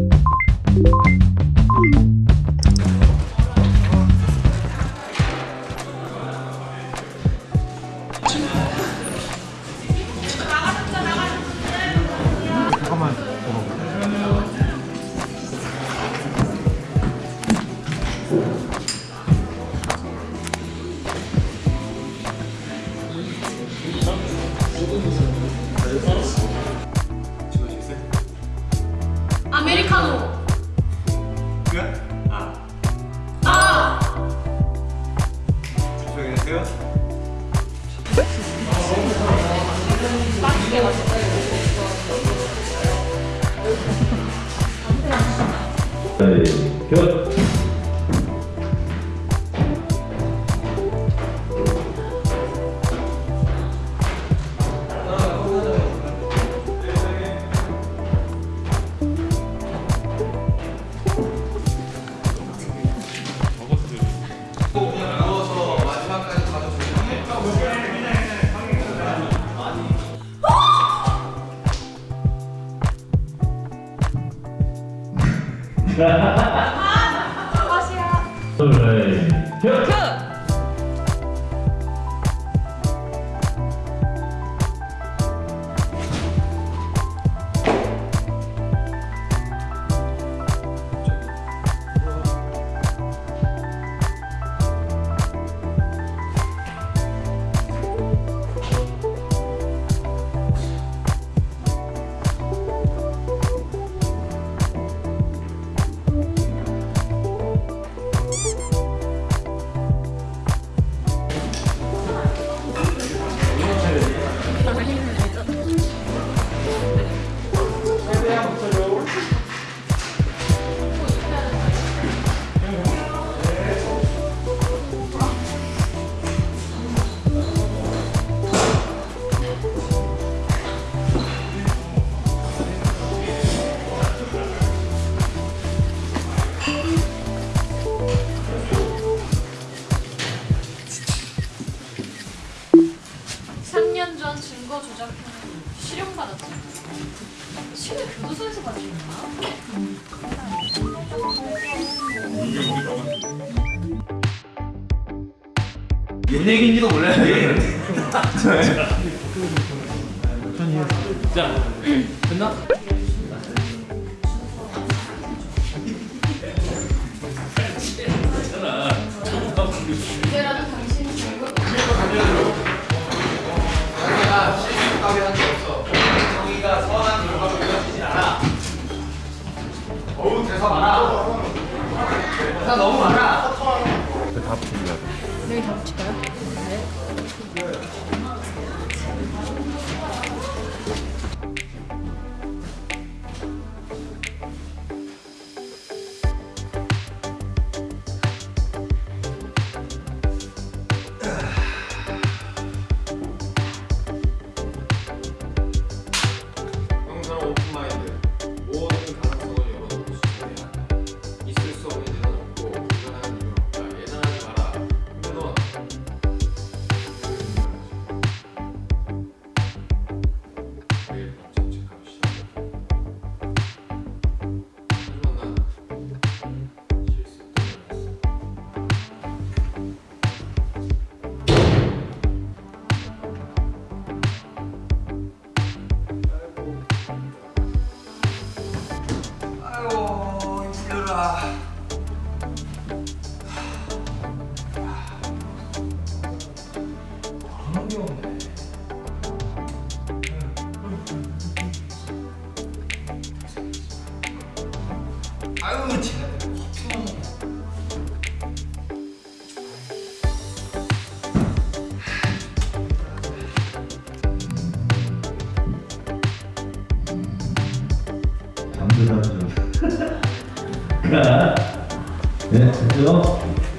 you 아메리카노. 끝? 아 아. 이야. 둘, 굿. 그. 실형받았지. 실은 교도소에서 받은 거야? 옛 얘기인지도 몰라요 자, 끝나? 너무 많아 다 붙입니다. 여기 다 붙일까요? 없네 아유 제가. 가. 네, 됐죠?